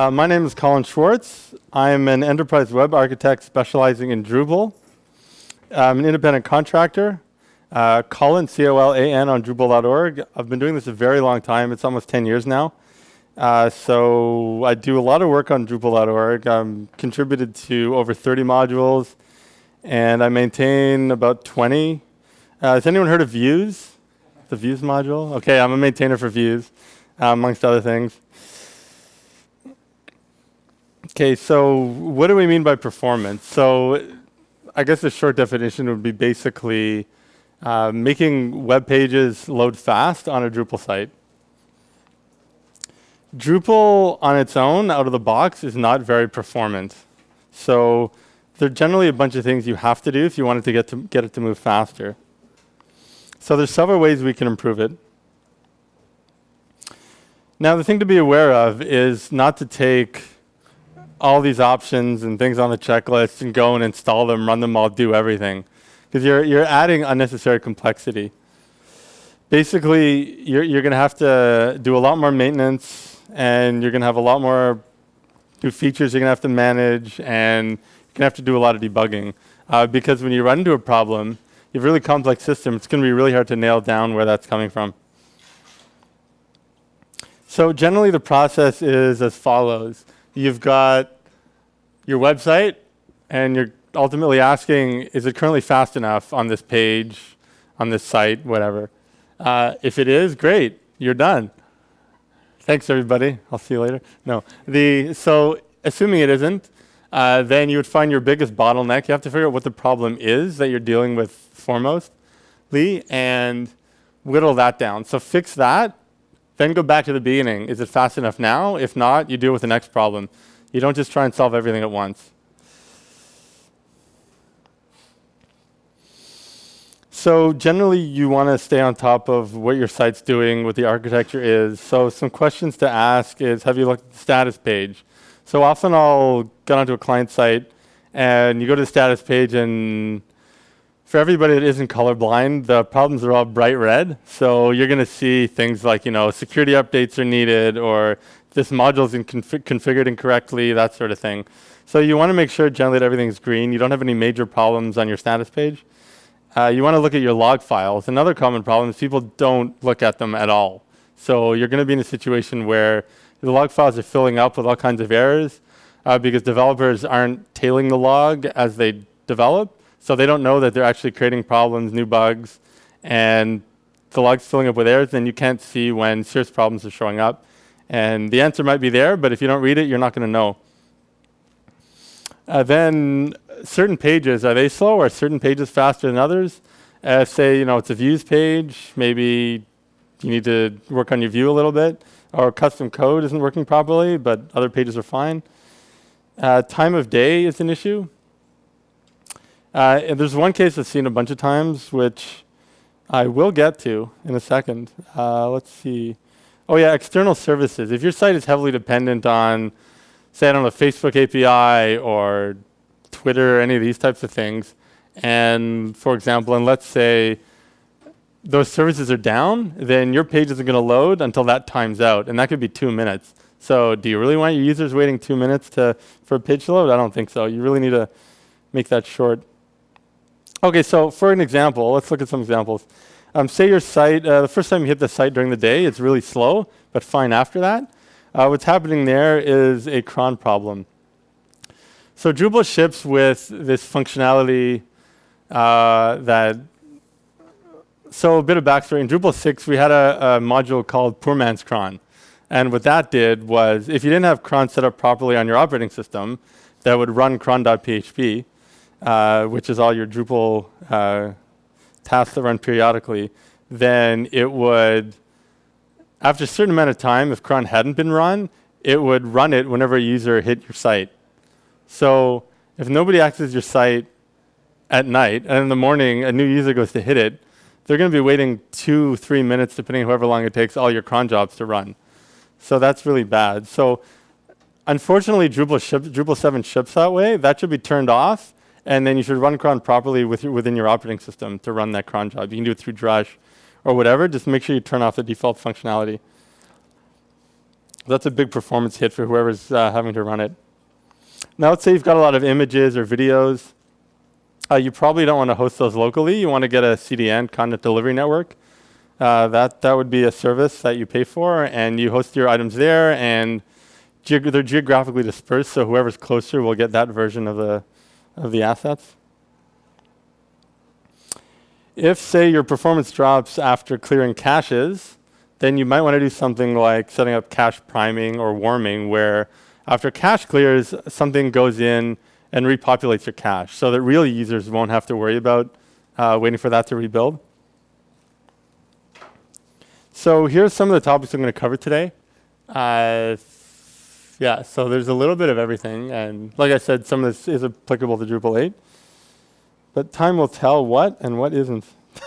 Uh, my name is Colan Schwartz. I'm an enterprise web architect specializing in Drupal. I'm an independent contractor. Uh, Colan, C-O-L-A-N on Drupal.org. I've been doing this a very long time. It's almost 10 years now. Uh, so I do a lot of work on Drupal.org. I'm contributed to over 30 modules, and I maintain about 20. Uh, has anyone heard of Views? The Views module? Okay, I'm a maintainer for Views, uh, amongst other things. Okay, so what do we mean by performance? So I guess the short definition would be basically uh, making web pages load fast on a Drupal site. Drupal on its own, out of the box, is not very performant. So there are generally a bunch of things you have to do if you wanted to get, to get it to move faster. So there's several ways we can improve it. Now the thing to be aware of is not to take all these options and things on the checklist and go and install them, run them all, do everything. Because you're, you're adding unnecessary complexity. Basically, you're, you're going to have to do a lot more maintenance and you're going to have a lot more new features you're going to have to manage and you're going to have to do a lot of debugging. Uh, because when you run into a problem, you have a really complex system, it's going to be really hard to nail down where that's coming from. So generally the process is as follows. You've got your website and you're ultimately asking, is it currently fast enough on this page, on this site, whatever. Uh, if it is, great, you're done. Thanks, everybody. I'll see you later. No, the so assuming it isn't, uh, then you would find your biggest bottleneck. You have to figure out what the problem is that you're dealing with foremostly and whittle that down. So fix that, then go back to the beginning. Is it fast enough now? If not, you deal with the next problem. You don't just try and solve everything at once. So generally, you want to stay on top of what your site's doing, what the architecture is. So some questions to ask is, have you looked at the status page? So often I'll get onto a client site, and you go to the status page, and for everybody that isn't colorblind, the problems are all bright red. So you're going to see things like, you know, security updates are needed, or this module is config configured incorrectly, that sort of thing. So you want to make sure generally that everything's green. You don't have any major problems on your status page. Uh, you want to look at your log files. Another common problem is people don't look at them at all. So you're going to be in a situation where the log files are filling up with all kinds of errors uh, because developers aren't tailing the log as they develop. So they don't know that they're actually creating problems, new bugs, and the log's filling up with errors, then you can't see when serious problems are showing up. And the answer might be there, but if you don't read it, you're not going to know. Uh, then certain pages, are they slow? Are certain pages faster than others? Uh, say, you know, it's a views page. Maybe you need to work on your view a little bit. Or custom code isn't working properly, but other pages are fine. Uh, time of day is an issue. Uh, there's one case I've seen a bunch of times, which I will get to in a second. Uh, let's see. Oh yeah, external services. If your site is heavily dependent on, say, I don't know, Facebook API or Twitter, or any of these types of things, and for example, and let's say those services are down, then your page isn't going to load until that times out, and that could be two minutes. So do you really want your users waiting two minutes to, for a page to load? I don't think so. You really need to make that short. Okay, so for an example, let's look at some examples. Um, say your site, uh, the first time you hit the site during the day, it's really slow, but fine after that. Uh, what's happening there is a cron problem. So Drupal ships with this functionality uh, that, so a bit of backstory. In Drupal 6, we had a, a, module called Poor Man's Cron. And what that did was, if you didn't have cron set up properly on your operating system, that would run cron.php, uh, which is all your Drupal uh, tasks that run periodically, then it would, after a certain amount of time, if cron hadn't been run, it would run it whenever a user hit your site. So if nobody accesses your site at night, and in the morning a new user goes to hit it, they're going to be waiting two, three minutes, depending however long it takes all your cron jobs to run. So that's really bad. So unfortunately, Drupal, ships, Drupal 7 ships that way. That should be turned off. And then you should run cron properly with your, within your operating system to run that cron job. You can do it through Drush or whatever. Just make sure you turn off the default functionality. That's a big performance hit for whoever's uh, having to run it. Now, let's say you've got a lot of images or videos. Uh, you probably don't want to host those locally. You want to get a CDN, Content Delivery Network. Uh, that, that would be a service that you pay for, and you host your items there, and geog they're geographically dispersed, so whoever's closer will get that version of the, of the assets. If, say, your performance drops after clearing caches, then you might want to do something like setting up cache priming or warming, where after cache clears, something goes in and repopulates your cache so that real users won't have to worry about uh, waiting for that to rebuild. So here's some of the topics I'm going to cover today. Uh, yeah, so there's a little bit of everything. And like I said, some of this is applicable to Drupal 8. But time will tell what and what isn't.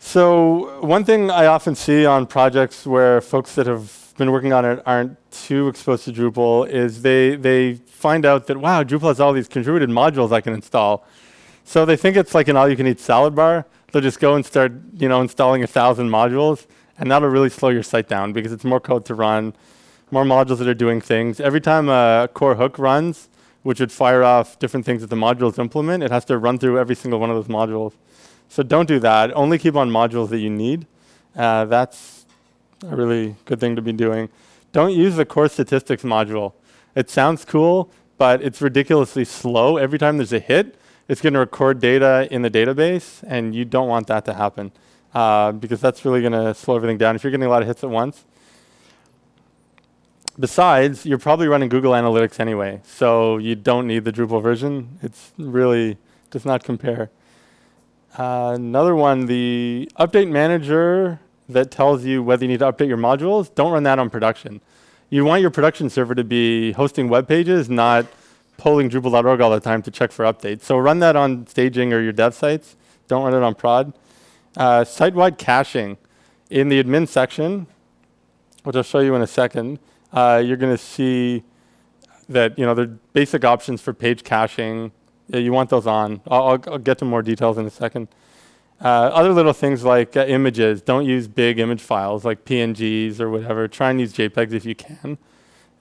so one thing I often see on projects where folks that have been working on it aren't too exposed to Drupal is they, they find out that, wow, Drupal has all these contributed modules I can install. So they think it's like an all-you-can-eat salad bar. They'll just go and start, you know, installing a thousand modules, and that'll really slow your site down because it's more code to run, more modules that are doing things. Every time a core hook runs, which would fire off different things that the modules implement, it has to run through every single one of those modules. So don't do that. Only keep on modules that you need. Uh, that's a really good thing to be doing. Don't use the core statistics module. It sounds cool, but it's ridiculously slow. Every time there's a hit, it's going to record data in the database, and you don't want that to happen uh, because that's really going to slow everything down if you're getting a lot of hits at once. Besides, you're probably running Google Analytics anyway, so you don't need the Drupal version. It's really does not compare. Uh, another one, the update manager that tells you whether you need to update your modules, don't run that on production. You want your production server to be hosting web pages, not polling Drupal.org all the time to check for updates. So run that on staging or your dev sites. Don't run it on prod. Uh, Site-wide caching. In the admin section, which I'll show you in a second, uh, you're going to see that you know the basic options for page caching. Yeah, you want those on. I'll, I'll, I'll, get to more details in a second. Uh, other little things like uh, images. Don't use big image files like PNGs or whatever. Try and use JPEGs if you can.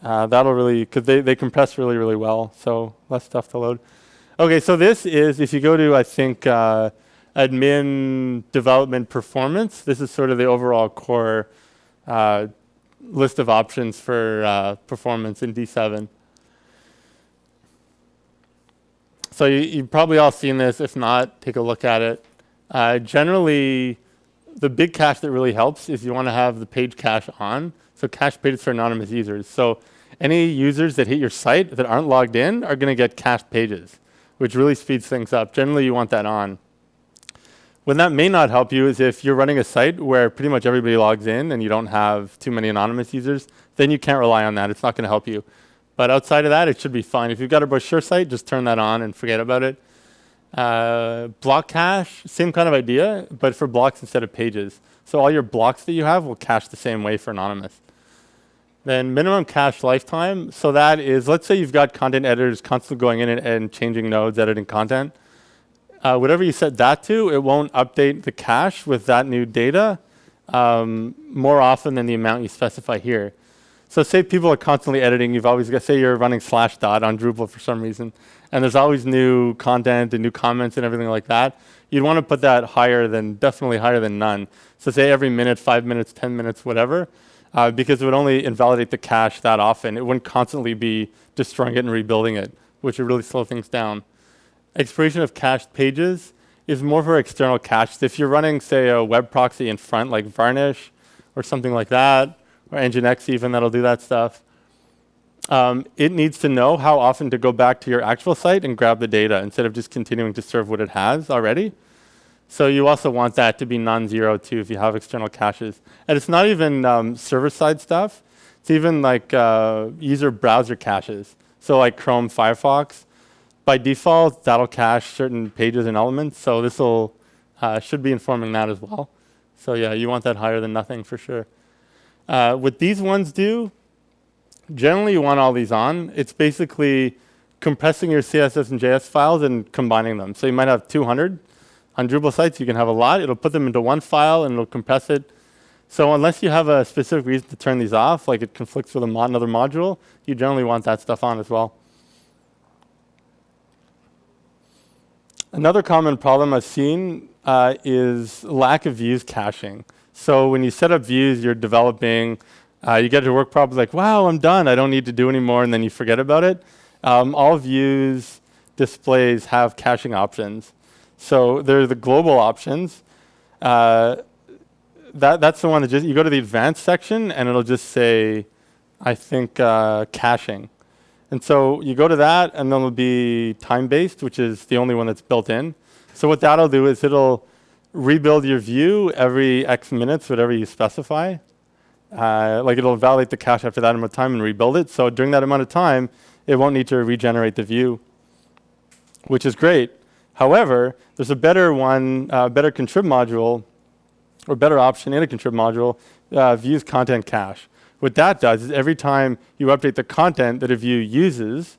Uh, that'll really, because they, they compress really, really well, so less stuff to load. Okay, so this is, if you go to, I think, uh, admin development performance, this is sort of the overall core uh, list of options for uh, performance in D7. So you, you've probably all seen this. If not, take a look at it. Uh, generally, the big cache that really helps is you want to have the page cache on. So cache pages for anonymous users. So any users that hit your site that aren't logged in are going to get cached pages, which really speeds things up. Generally, you want that on. When that may not help you is if you're running a site where pretty much everybody logs in and you don't have too many anonymous users, then you can't rely on that. It's not going to help you. But outside of that, it should be fine. If you've got a brochure site, just turn that on and forget about it. Uh, block cache, same kind of idea, but for blocks instead of pages. So all your blocks that you have will cache the same way for anonymous. Then minimum cache lifetime. So that is, let's say you've got content editors constantly going in and, and changing nodes, editing content. Uh, whatever you set that to, it won't update the cache with that new data um, more often than the amount you specify here. So say people are constantly editing, you've always got, say you're running Slashdot on Drupal for some reason, and there's always new content and new comments and everything like that. You'd want to put that higher than, definitely higher than none. So say every minute, five minutes, 10 minutes, whatever uh, because it would only invalidate the cache that often. It wouldn't constantly be destroying it and rebuilding it, which would really slow things down. Expiration of cached pages is more for external caches. If you're running, say, a web proxy in front, like Varnish or something like that, or Nginx even, that'll do that stuff, um, it needs to know how often to go back to your actual site and grab the data instead of just continuing to serve what it has already. So you also want that to be non-zero too if you have external caches. And it's not even um, server-side stuff. It's even like uh, user browser caches. So like Chrome, Firefox. By default, that'll cache certain pages and elements. So this will uh, should be informing that as well. So yeah, you want that higher than nothing for sure. Uh, what these ones do, generally you want all these on. It's basically compressing your CSS and JS files and combining them. So you might have 200 on Drupal sites, you can have a lot. It'll put them into one file and it'll compress it. So unless you have a specific reason to turn these off, like it conflicts with another module, you generally want that stuff on as well. Another common problem I've seen uh, is lack of views caching. So when you set up views, you're developing, uh, you get to work probably like, wow, I'm done. I don't need to do anymore, and then you forget about it. Um, all views displays have caching options. So there are the global options. Uh, that, that's the one that just, you go to the advanced section and it'll just say, I think, uh, caching. And so you go to that and then it'll be time-based, which is the only one that's built in. So what that'll do is it'll rebuild your view every X minutes, whatever you specify. Uh, like it'll validate the cache after that amount of time and rebuild it. So during that amount of time, it won't need to regenerate the view, which is great. However, there's a better one, uh, better contrib module, or better option in a contrib module, uh, views content cache. What that does is every time you update the content that a view uses,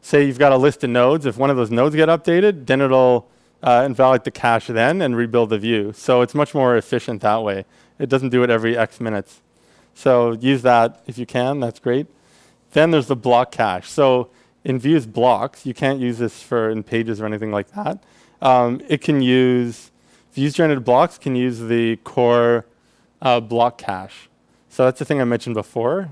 say you've got a list of nodes, if one of those nodes get updated, then it'll uh, invalidate the cache then and rebuild the view. So it's much more efficient that way. It doesn't do it every X minutes. So use that if you can, that's great. Then there's the block cache. So in views blocks, you can't use this for in pages or anything like that. Um, it can use, views generated blocks can use the core uh, block cache. So that's the thing I mentioned before.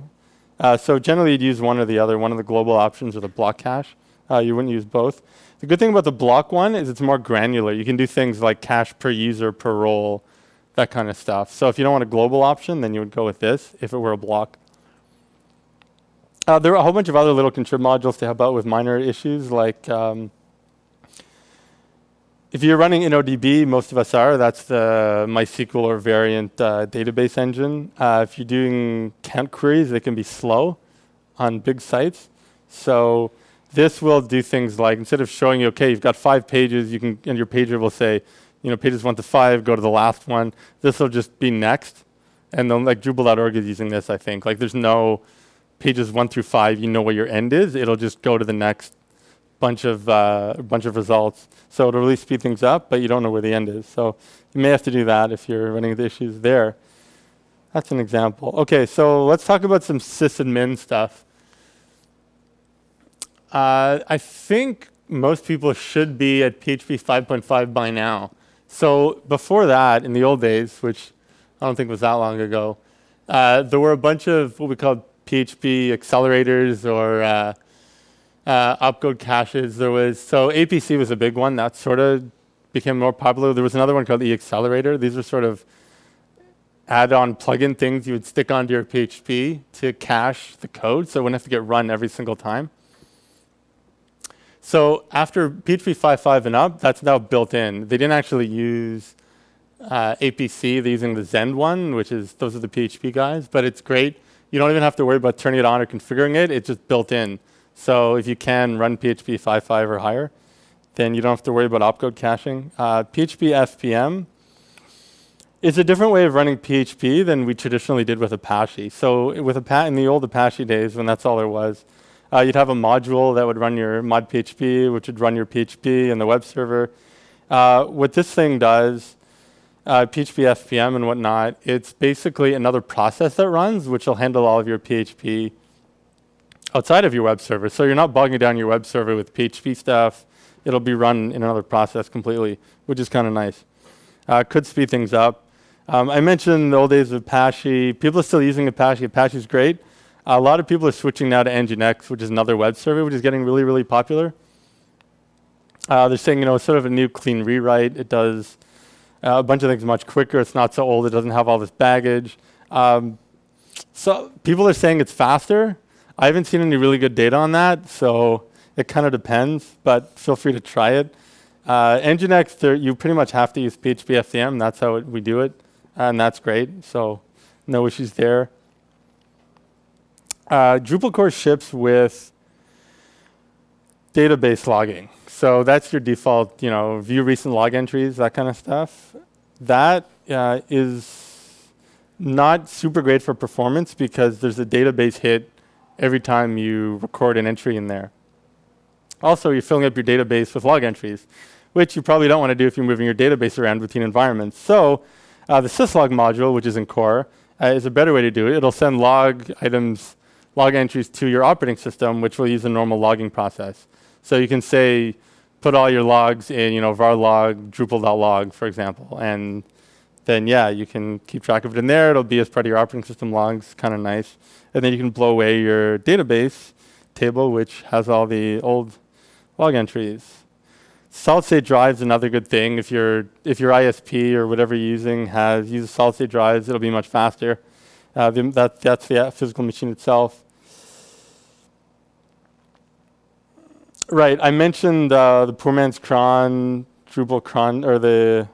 Uh, so generally you'd use one or the other, one of the global options or the block cache. Uh, you wouldn't use both. The good thing about the block one is it's more granular. You can do things like cache per user, per role, that kind of stuff. So if you don't want a global option, then you would go with this if it were a block. Uh, there are a whole bunch of other little contrib modules to help out with minor issues like um, if you're running InnoDB, most of us are, that's the MySQL or variant uh, database engine. Uh, if you're doing count queries, they can be slow on big sites. So this will do things like, instead of showing you, okay, you've got five pages, you can, and your pager will say, you know, pages one to five, go to the last one. This will just be next. And then like Drupal.org is using this, I think. Like there's no pages one through five, you know where your end is. It'll just go to the next bunch of uh, bunch of results. So it'll really speed things up, but you don't know where the end is. So you may have to do that if you're running the issues there. That's an example. Okay, so let's talk about some sysadmin stuff. Uh, I think most people should be at PHP 5.5 by now. So before that, in the old days, which I don't think was that long ago, uh, there were a bunch of what we called PHP accelerators or uh, opcode caches. There was so APC was a big one that sort of became more popular. There was another one called eAccelerator. These were sort of add-on plugin things you would stick onto your PHP to cache the code, so it wouldn't have to get run every single time. So after PHP 5.5 and up, that's now built in. They didn't actually use uh, APC. They're using the Zend one, which is those are the PHP guys, but it's great. You don't even have to worry about turning it on or configuring it. It's just built in. So if you can run PHP 5.5 or higher, then you don't have to worry about opcode caching. Uh, PHP FPM is a different way of running PHP than we traditionally did with Apache. So with Apache, in the old Apache days, when that's all there was, uh, you'd have a module that would run your mod PHP, which would run your PHP and the web server. Uh, what this thing does, uh, PHP FPM and whatnot, it's basically another process that runs, which will handle all of your PHP outside of your web server. So you're not bogging down your web server with PHP stuff. It'll be run in another process completely, which is kind of nice. Uh, could speed things up. Um, I mentioned the old days of Apache. People are still using Apache. Apache is great. A lot of people are switching now to Nginx, which is another web server, which is getting really, really popular. Uh, they're saying, you know, it's sort of a new clean rewrite. It does uh, a bunch of things much quicker. It's not so old. It doesn't have all this baggage. Um, so people are saying it's faster. I haven't seen any really good data on that, so it kind of depends, but feel free to try it. Uh, Nginx, you pretty much have to use PHP FPM. That's how it, we do it, and that's great. So no issues there. Uh, Drupal core ships with database logging. So that's your default, you know, view recent log entries, that kind of stuff. That uh, is not super great for performance because there's a database hit every time you record an entry in there. Also, you're filling up your database with log entries, which you probably don't want to do if you're moving your database around between environments. So Uh, the syslog module, which is in core, uh, is a better way to do it. It'll send log items, log entries to your operating system, which will use a normal logging process. So you can say, put all your logs in, you know, var log drupal.log, for example, and then yeah, you can keep track of it in there. It'll be as part of your operating system logs, kind of nice. And then you can blow away your database table, which has all the old log entries. Solid state drives another good thing. If your if your ISP or whatever you're using has uses solid state drives, it'll be much faster. Uh, the, that that's the physical machine itself. Right, I mentioned uh, the poor man's cron, Drupal cron, or the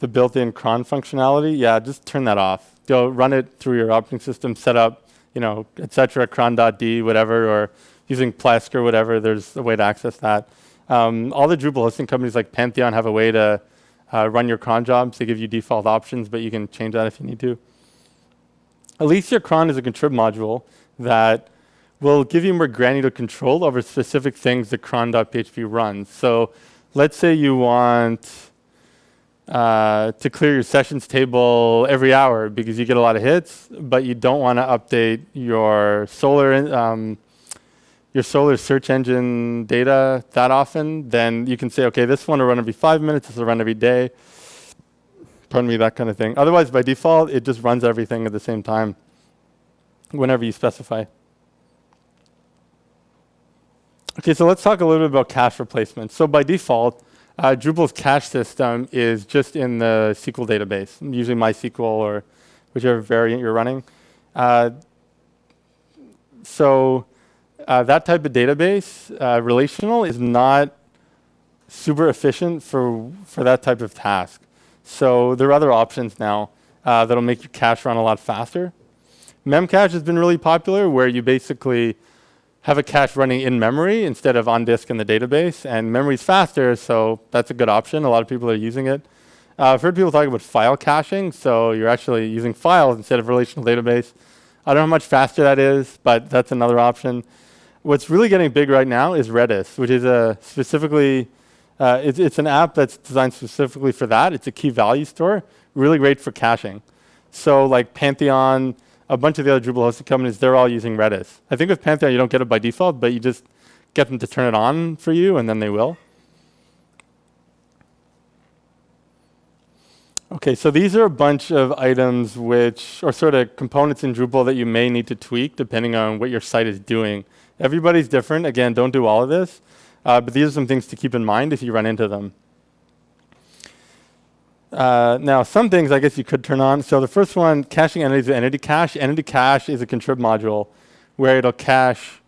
the built-in cron functionality. Yeah, just turn that off. Go run it through your operating system, set up, you know, et etc. cron.d, whatever, or using Plesk or whatever. There's a way to access that. Um, all the Drupal hosting companies like Pantheon have a way to uh, run your cron jobs. They give you default options, but you can change that if you need to. Elysia cron is a contrib module that will give you more granular control over specific things that cron.php runs. So let's say you want uh, to clear your sessions table every hour because you get a lot of hits, but you don't want to update your Solr um, your Solr search engine data that often, then you can say, okay, this one will run every five minutes, this will run every day. Pardon me, that kind of thing. Otherwise, by default, it just runs everything at the same time whenever you specify. Okay, so let's talk a little bit about cache replacement. So by default, uh, Drupal's cache system is just in the SQL database, usually MySQL or whichever variant you're running. Uh, so uh, that type of database, uh, relational, is not super efficient for, for that type of task. So there are other options now uh, that'll make your cache run a lot faster. Memcache has been really popular where you basically have a cache running in memory instead of on disk in the database. And memory is faster, so that's a good option. A lot of people are using it. Uh, I've heard people talk about file caching, so you're actually using files instead of relational database. I don't know how much faster that is, but that's another option. What's really getting big right now is Redis, which is a specifically, uh, it's, it's an app that's designed specifically for that. It's a key value store, really great for caching. So like Pantheon, a bunch of the other Drupal hosted companies, they're all using Redis. I think with Pantheon, you don't get it by default, but you just get them to turn it on for you, and then they will. Okay, so these are a bunch of items which are sort of components in Drupal that you may need to tweak depending on what your site is doing. Everybody's different. Again, don't do all of this. Uh, but these are some things to keep in mind if you run into them. Uh, now, some things I guess you could turn on. So the first one, caching entities with entity cache. Entity cache is a contrib module where it'll cache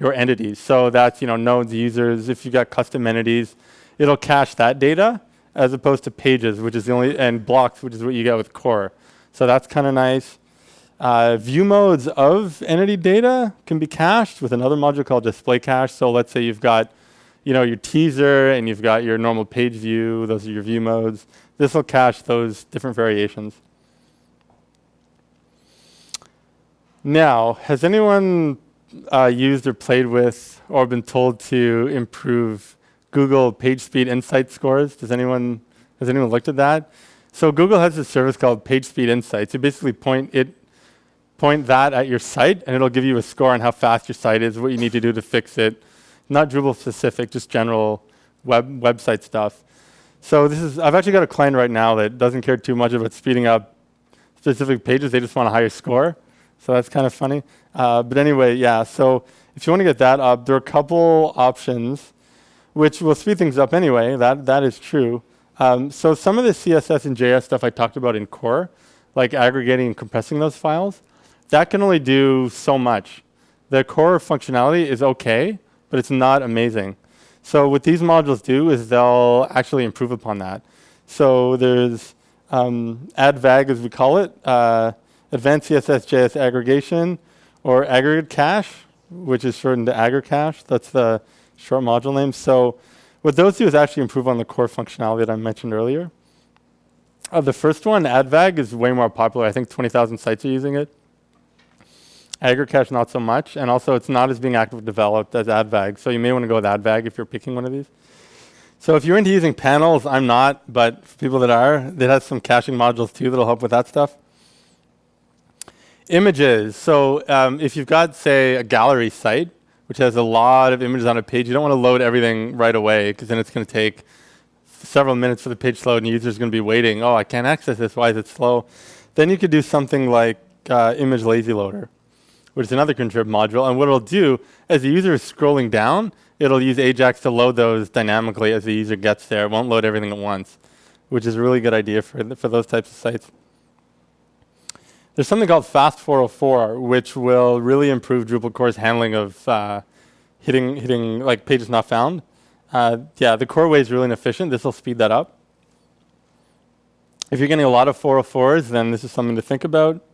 your entities. So that's you know nodes, users. If you've got custom entities, it'll cache that data as opposed to pages, which is the only and blocks, which is what you get with core. So that's kind of nice. Uh, view modes of entity data can be cached with another module called display cache. So let's say you've got you know, your teaser and you've got your normal page view. Those are your view modes. This will cache those different variations. Now, has anyone uh, used or played with or been told to improve Google PageSpeed Insight scores? Does anyone, has anyone looked at that? So Google has a service called PageSpeed Insights. You basically point it, point that at your site, and it'll give you a score on how fast your site is, what you need to do to fix it, not Drupal specific, just general web website stuff. So this is, I've actually got a client right now that doesn't care too much about speeding up specific pages. They just want a higher score. So that's kind of funny. Uh, but anyway, yeah, so if you want to get that up, there are a couple options which will speed things up anyway. That, that is true. Um, so some of the CSS and JS stuff I talked about in core, like aggregating and compressing those files, that can only do so much. The core functionality is okay, but it's not amazing. So what these modules do is they'll actually improve upon that. So there's um, AdvAgg, as we call it, uh, Advanced CSS JS Aggregation, or Aggregate Cache, which is shortened to AggreCache. That's the short module name. So what those do is actually improve on the core functionality that I mentioned earlier. Uh, the first one, AdvAgg, is way more popular. I think 20,000 sites are using it. AggreCache, not so much. And also, it's not as being actively developed as AdvAgg. So you may want to go with AdvAgg if you're picking one of these. So if you're into using panels, I'm not, but for people that are, it has some caching modules too that'll help with that stuff. Images. So um, if you've got, say, a gallery site, which has a lot of images on a page, you don't want to load everything right away because then it's going to take several minutes for the page to load and the user's going to be waiting. Oh, I can't access this. Why is it slow? Then you could do something like uh, image lazy loader, which is another contrib module. And what it'll do, as the user is scrolling down, it'll use Ajax to load those dynamically as the user gets there. It won't load everything at once, which is a really good idea for, for those types of sites. There's something called Fast 404, which will really improve Drupal core's handling of uh, hitting, hitting like pages not found. Uh, yeah, the core way is really inefficient. This will speed that up. If you're getting a lot of 404s, then this is something to think about.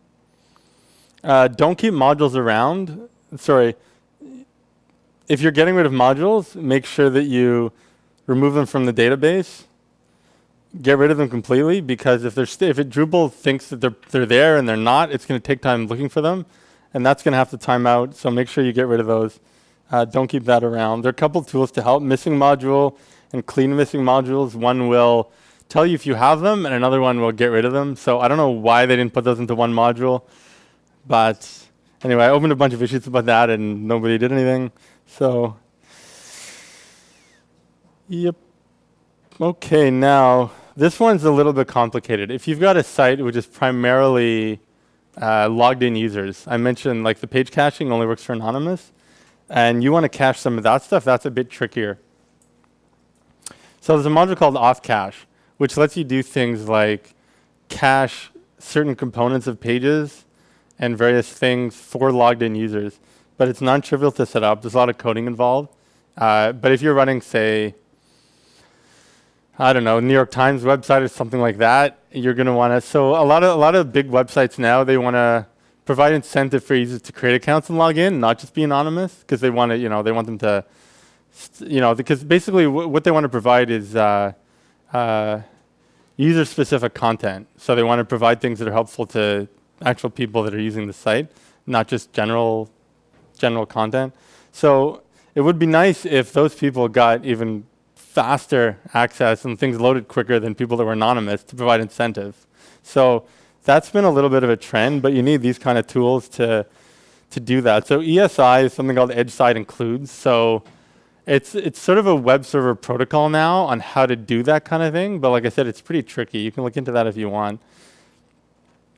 Uh, don't keep modules around. Sorry. If you're getting rid of modules, make sure that you remove them from the database get rid of them completely because if they're if it Drupal thinks that they're they're there and they're not, it's going to take time looking for them, and that's going to have to time out. So make sure you get rid of those. Uh, don't keep that around. There are a couple tools to help. Missing module and clean missing modules. One will tell you if you have them, and another one will get rid of them. So I don't know why they didn't put those into one module, but anyway, I opened a bunch of issues about that, and nobody did anything. So, yep. Okay, now this one's a little bit complicated. If you've got a site which is primarily uh, logged in users, I mentioned like the page caching only works for anonymous, and you want to cache some of that stuff, that's a bit trickier. So there's a module called auth-cache, which lets you do things like cache certain components of pages and various things for logged in users. But it's non-trivial to set up. There's a lot of coding involved. Uh, but if you're running, say, I don't know, New York Times website or something like that, you're going to want to. So a lot of a lot of big websites now they want to provide incentive for users to create accounts and log in, not just be anonymous, because they want to, you know, they want them to, you know, because basically what they want to provide is uh, uh, user-specific content. So they want to provide things that are helpful to actual people that are using the site, not just general general content. So it would be nice if those people got even faster access and things loaded quicker than people that were anonymous to provide incentive. So that's been a little bit of a trend, but you need these kind of tools to to do that. So ESI is something called Edge Side Includes. So it's it's sort of a web server protocol now on how to do that kind of thing. But like I said, it's pretty tricky. You can look into that if you want.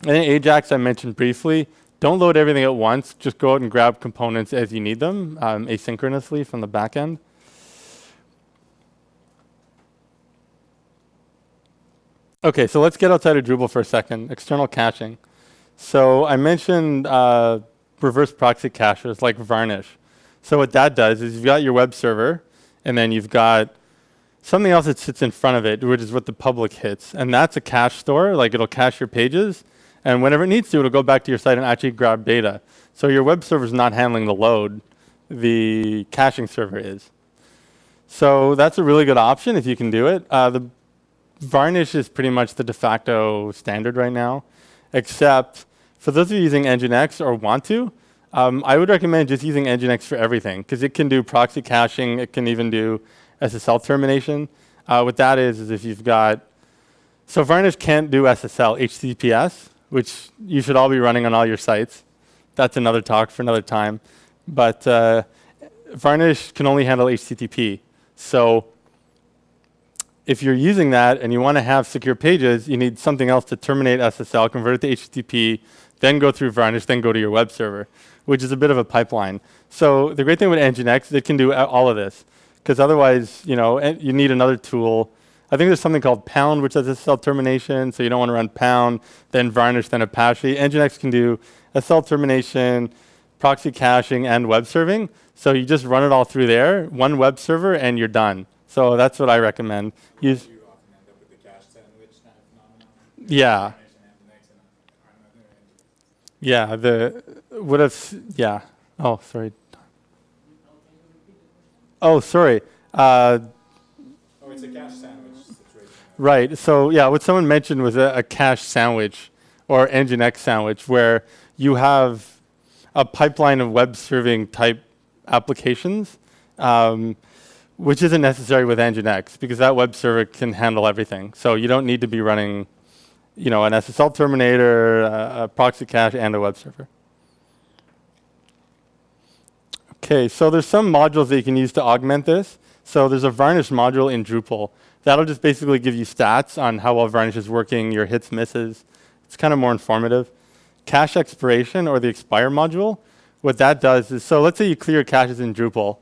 And then Ajax I mentioned briefly. Don't load everything at once. Just go out and grab components as you need them um, asynchronously from the backend. Okay, so let's get outside of Drupal for a second. External caching. So I mentioned uh, reverse proxy caches like Varnish. So what that does is you've got your web server, and then you've got something else that sits in front of it, which is what the public hits. And that's a cache store, like it'll cache your pages. And whenever it needs to, it'll go back to your site and actually grab data. So your web server is not handling the load, the caching server is. So that's a really good option if you can do it. Uh, the Varnish is pretty much the de facto standard right now, except for those of you using Nginx or want to, um, I would recommend just using Nginx for everything because it can do proxy caching. It can even do SSL termination. Uh, what that is, is if you've got, so Varnish can't do SSL, HTTPS, which you should all be running on all your sites. That's another talk for another time. But uh, Varnish can only handle HTTP. So if you're using that and you want to have secure pages, you need something else to terminate SSL, convert it to HTTP, then go through Varnish, then go to your web server, which is a bit of a pipeline. So the great thing with Nginx, it can do all of this, because otherwise, you know, you need another tool. I think there's something called Pound, which does SSL termination, so you don't want to run Pound, then Varnish, then Apache. Nginx can do SSL termination, proxy caching, and web serving. So you just run it all through there, one web server, and you're done. So that's what I recommend. Use. Yeah. Yeah. The would have. Yeah. Oh, sorry. Oh, sorry. Uh, oh, it's a cache sandwich. Right. So yeah, what someone mentioned was a, a cache sandwich or Nginx sandwich where you have a pipeline of web serving type applications. Um, which isn't necessary with Nginx because that web server can handle everything. So you don't need to be running, you know, an SSL terminator, a, a proxy cache, and a web server. Okay, so there's some modules that you can use to augment this. So there's a varnish module in Drupal. That'll just basically give you stats on how well varnish is working, your hits, misses. It's kind of more informative. Cache expiration or the expire module, what that does is, so let's say you clear caches in Drupal.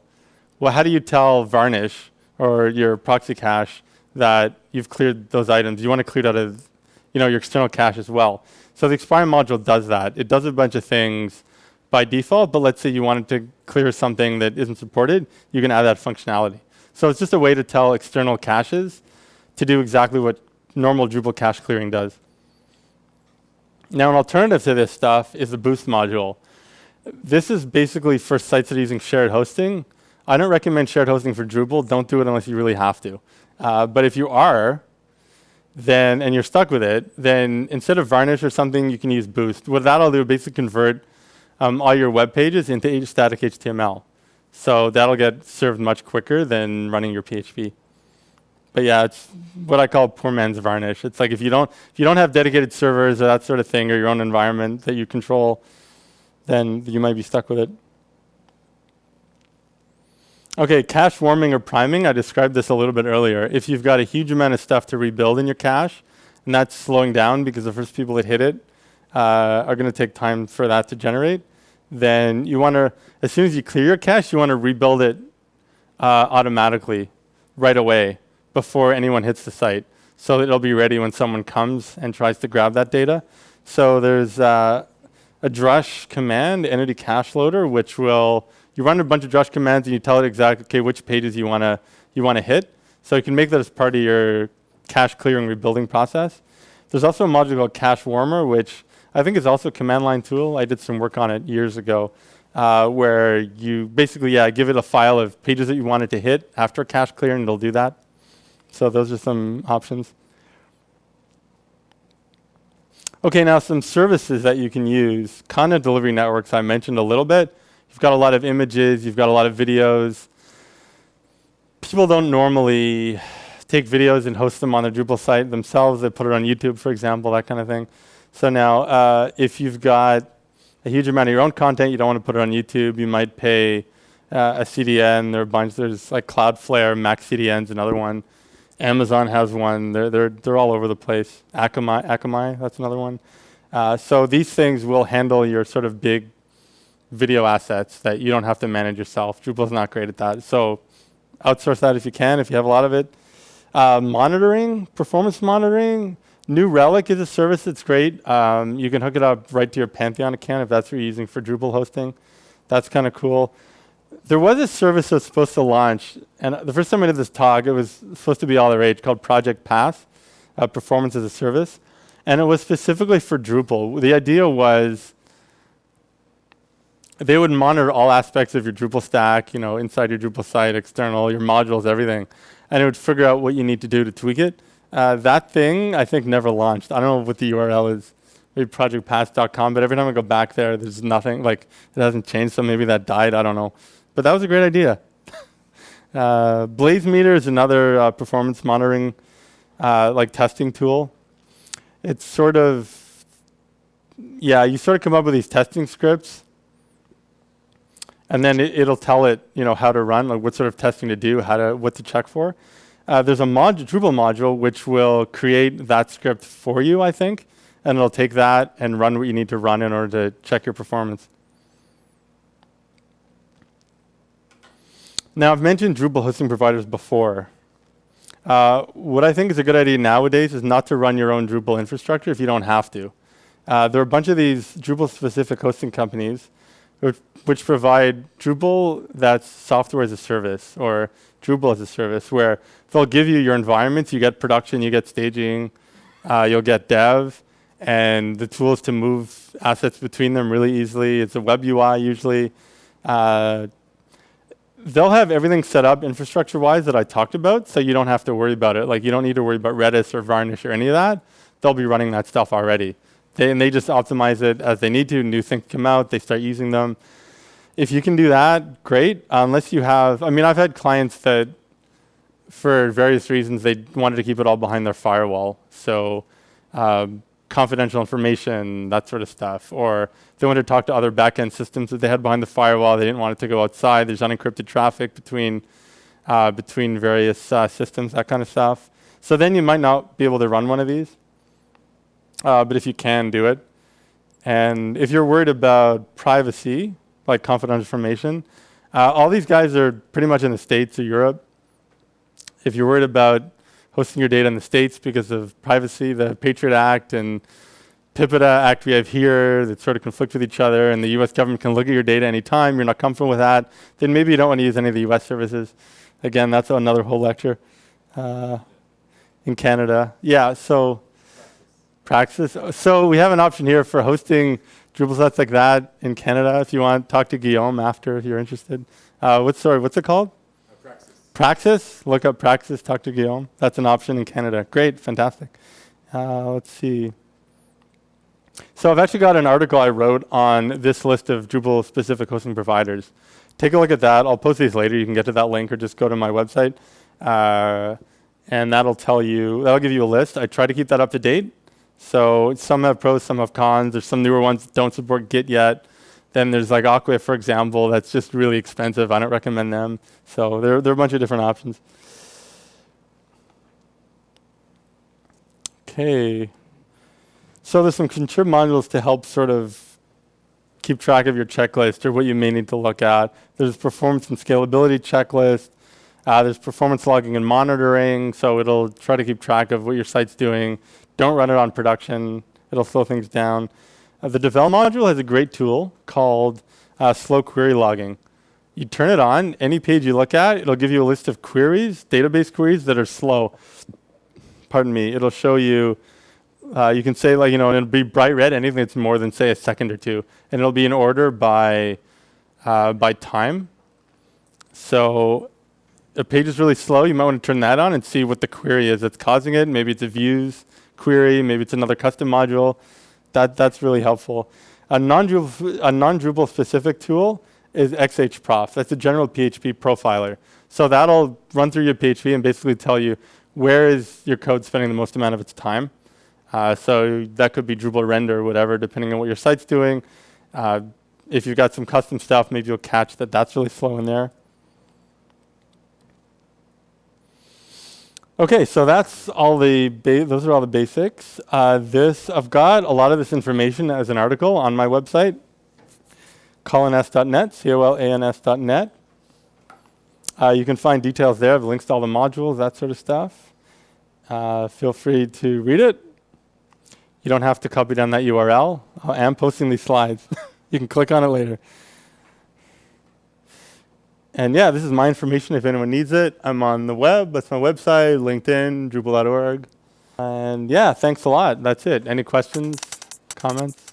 Well, how do you tell varnish or your proxy cache that you've cleared those items? You want to clear out of you know, your external cache as well. So the expire module does that. It does a bunch of things by default, but let's say you wanted to clear something that isn't supported, you can add that functionality. So it's just a way to tell external caches to do exactly what normal Drupal cache clearing does. Now, an alternative to this stuff is the Boost module. This is basically for sites that are using shared hosting. I don't recommend shared hosting for Drupal. Don't do it unless you really have to. Uh, but if you are, then and you're stuck with it, then instead of Varnish or something, you can use Boost. What that'll do, is basically convert um, all your web pages into static HTML. So that'll get served much quicker than running your PHP. But yeah, it's what I call poor man's varnish. It's like if you don't if you don't have dedicated servers or that sort of thing or your own environment that you control, then you might be stuck with it. Okay, cache warming or priming. I described this a little bit earlier. If you've got a huge amount of stuff to rebuild in your cache, and that's slowing down because the first people that hit it uh, are going to take time for that to generate, then you want to, as soon as you clear your cache, you want to rebuild it uh, automatically right away before anyone hits the site. So it'll be ready when someone comes and tries to grab that data. So there's uh, a drush command, entity cache loader, which will, you run a bunch of drush commands and you tell it exactly, okay, which pages you want to you want to hit. So you can make that as part of your cache clearing rebuilding process. There's also a module called cache warmer, which I think it's also a command line tool. I did some work on it years ago, uh, where you basically, yeah, give it a file of pages that you wanted to hit after cache clear, and it'll do that. So those are some options. Okay, now some services that you can use. Content delivery networks I mentioned a little bit. You've got a lot of images, you've got a lot of videos. People don't normally take videos and host them on their Drupal site themselves. They put it on YouTube, for example, that kind of thing. So now, uh, if you've got a huge amount of your own content, you don't want to put it on YouTube, you might pay uh, a CDN. There are a bunch. There's like Cloudflare, Max CDN's another one. Amazon has one. They're, they're, they're all over the place. Akamai, Akamai that's another one. Uh, so these things will handle your sort of big video assets that you don't have to manage yourself. Drupal's not great at that. So outsource that if you can, if you have a lot of it. Uh, monitoring, performance monitoring. New Relic is a service that's great. Um, you can hook it up right to your Pantheon account if that's what you're using for Drupal hosting. That's kind of cool there was a service that was supposed to launch, and the first time I did this talk, it was supposed to be all the rage, called Project Path, uh, Performance as a Service, and it was specifically for Drupal. The idea was they would monitor all aspects of your Drupal stack, you know, inside your Drupal site, external, your modules, everything, and it would figure out what you need to do to tweak it. Uh, that thing, I think, never launched. I don't know what the URL is maybe projectpath.com, but every time I go back there, there's nothing, like, it hasn't changed, so maybe that died, I don't know. But that was a great idea. uh, Blazemeter is another uh, performance monitoring, uh, like testing tool. It's sort of, yeah, you sort of come up with these testing scripts, and then it, will tell it, you know, how to run, like what sort of testing to do, how to, what to check for. Uh, there's a mod Drupal module which will create that script for you, I think, and it'll take that and run what you need to run in order to check your performance. Now, I've mentioned Drupal hosting providers before. Uh, what I think is a good idea nowadays is not to run your own Drupal infrastructure if you don't have to. Uh, there are a bunch of these Drupal-specific hosting companies which, provide Drupal that's software as a service or Drupal as a service, where they'll give you your environments, you get production, you get staging, uh, you'll get dev, and the tools to move assets between them really easily. It's a web UI usually. Uh, they'll have everything set up infrastructure-wise that I talked about, so you don't have to worry about it. Like you don't need to worry about Redis or Varnish or any of that. They'll be running that stuff already. They, and they just optimize it as they need to. New things come out, they start using them. If you can do that, great. Unless you have, I mean, I've had clients that for various reasons, they wanted to keep it all behind their firewall. So um, confidential information, that sort of stuff. Or they wanted to talk to other backend systems that they had behind the firewall. They didn't want it to go outside. There's unencrypted traffic between uh, between various uh, systems, that kind of stuff. So then you might not be able to run one of these. Uh, but if you can, do it. And if you're worried about privacy, like confidential information, uh, all these guys are pretty much in the States or Europe. If you're worried about hosting your data in the States because of privacy, the Patriot Act and PIPEDA Act we have here that sort of conflict with each other, and the US government can look at your data anytime, you're not comfortable with that, then maybe you don't want to use any of the US services. Again, that's another whole lecture. Uh, in Canada. Yeah, so Praxis. So we have an option here for hosting Drupal sites like that in Canada. If you want, talk to Guillaume after if you're interested. Uh, what's sorry, what's it called? Praxis. Praxis. Look up Praxis. Talk to Guillaume. That's an option in Canada. Great, fantastic. Uh, let's see. So I've actually got an article I wrote on this list of Drupal specific hosting providers. Take a look at that. I'll post these later. You can get to that link or just go to my website. Uh, and that'll tell you, that'll give you a list. I try to keep that up to date. So some have pros, some have cons. There's some newer ones that don't support Git yet. Then there's like Acquia, for example, that's just really expensive. I don't recommend them. So there, there are a bunch of different options. Okay. So there's some contrib modules to help sort of keep track of your checklist or what you may need to look at. There's performance and scalability checklist. Uh, there's performance logging and monitoring, so it'll try to keep track of what your site's doing. Don't run it on production. It'll slow things down. Uh, the Devel module has a great tool called uh, slow query logging. You turn it on, any page you look at, it'll give you a list of queries, database queries that are slow. Pardon me. It'll show you, uh, you can say like, you know, and it'll be bright red, anything that's more than say a second or two. And it'll be in order by, uh, by time. So a page is really slow, you might want to turn that on and see what the query is that's causing it. Maybe it's a views query, maybe it's another custom module. That, that's really helpful. A non-Drupal, a non-Drupal specific tool is XHProf. That's a general PHP profiler. So that'll run through your PHP and basically tell you where is your code spending the most amount of its time. Uh, so that could be Drupal render or whatever, depending on what your site's doing. Uh, if you've got some custom stuff, maybe you'll catch that that's really slow in there. Okay, so that's all the those are all the basics. Uh, this I've got a lot of this information as an article on my website, colans.net, c-o-l-a-n-s.net. Uh, you can find details there, the links to all the modules, that sort of stuff. Uh, feel free to read it. You don't have to copy down that URL. I am posting these slides. you can click on it later. And yeah, this is my information if anyone needs it. I'm on the web. That's my website, LinkedIn, Drupal.org. And yeah, thanks a lot. That's it. Any questions, comments?